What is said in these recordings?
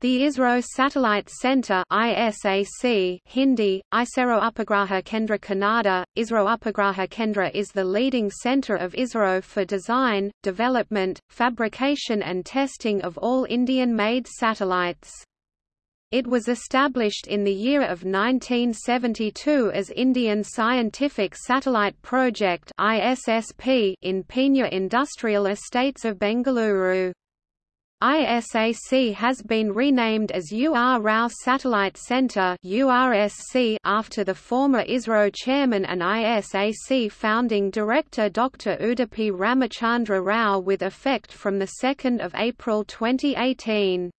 The ISRO Satellite Center ISAC Hindi, ISRO Upagraha Kendra Kannada, ISRO Upagraha Kendra is the leading center of ISRO for design, development, fabrication and testing of all Indian-made satellites. It was established in the year of 1972 as Indian Scientific Satellite Project ISSP in Peenya Industrial Estates of Bengaluru. ISAC has been renamed as U. R. Rao Satellite Center after the former ISRO chairman and ISAC founding director Dr. Udupi Ramachandra Rao with effect from 2 April 2018.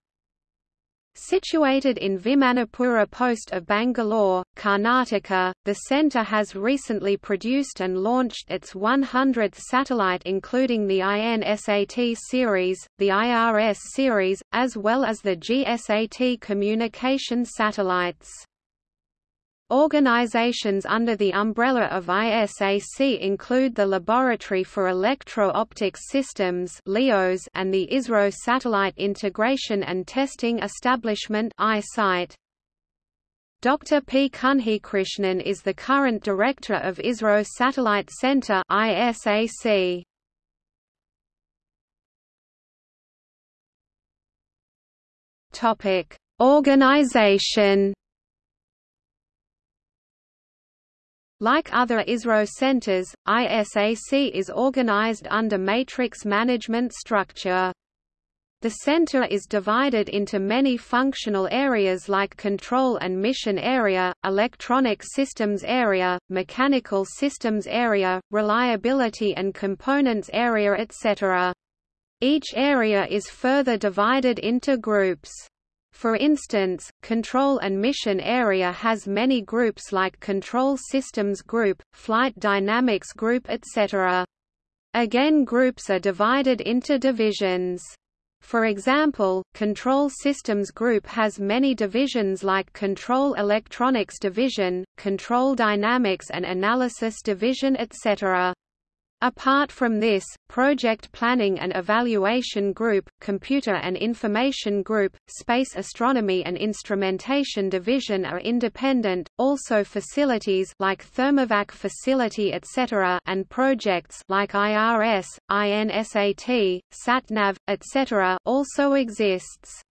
Situated in Vimanapura post of Bangalore, Karnataka, the centre has recently produced and launched its 100th satellite including the INSAT series, the IRS series, as well as the GSAT communication satellites. Organizations under the umbrella of ISAC include the Laboratory for Electro-Optics Systems and the ISRO Satellite Integration and Testing Establishment Dr. P. Kunhikrishnan is the current director of ISRO Satellite Center ISAC. Topic: Organization Like other ISRO centers, ISAC is organized under matrix management structure. The center is divided into many functional areas like Control and Mission Area, Electronic Systems Area, Mechanical Systems Area, Reliability and Components Area etc. Each area is further divided into groups. For instance, Control and Mission Area has many groups like Control Systems Group, Flight Dynamics Group etc. Again groups are divided into divisions. For example, Control Systems Group has many divisions like Control Electronics Division, Control Dynamics and Analysis Division etc. Apart from this, Project Planning and Evaluation Group, Computer and Information Group, Space Astronomy and Instrumentation Division are independent, also facilities like Thermovac Facility etc. and projects like IRS, INSAT, SatNav, etc. also exists.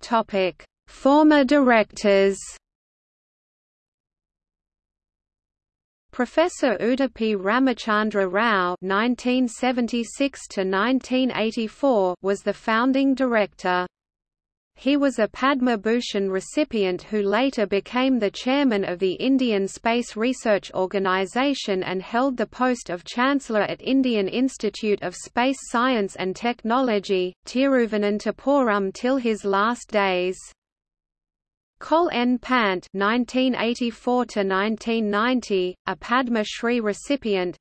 Topic: Former directors Professor Udupi Ramachandra Rao (1976–1984) was the founding director. He was a Padma Bhushan recipient who later became the chairman of the Indian Space Research Organisation and held the post of Chancellor at Indian Institute of Space Science and Technology, Tiruvananthapuram till his last days. Kol N. Pant (1984–1990), a Padma Shri recipient.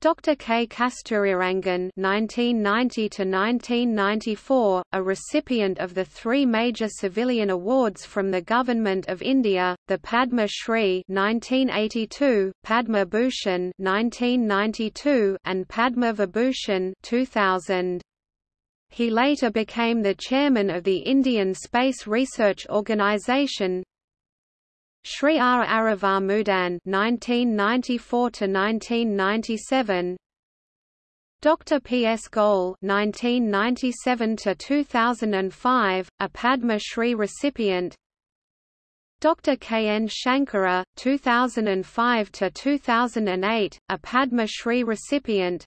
Dr. K. Kasturirangan (1990–1994), a recipient of the three major civilian awards from the Government of India: the Padma Shri (1982), Padma Bhushan (1992), and Padma Vibhushan (2000). He later became the chairman of the Indian Space Research Organisation. Shri R. Aravamudan (1994–1997), Dr. P. S. Goel (1997–2005), a Padma Shri recipient. Dr. K. N. Shankara (2005–2008), a Padma Shri recipient.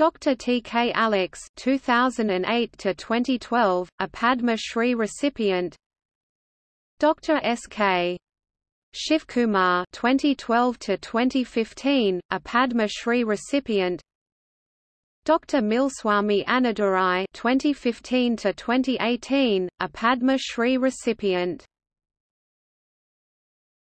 Dr. T. K. Alex 2008 to 2012, a Padma Shri recipient. Dr. S. K. Shivkumar 2012 to 2015, a Padma Shri recipient. Dr. Mylswamy Annadurai 2015 to 2018, a Padma Shri recipient.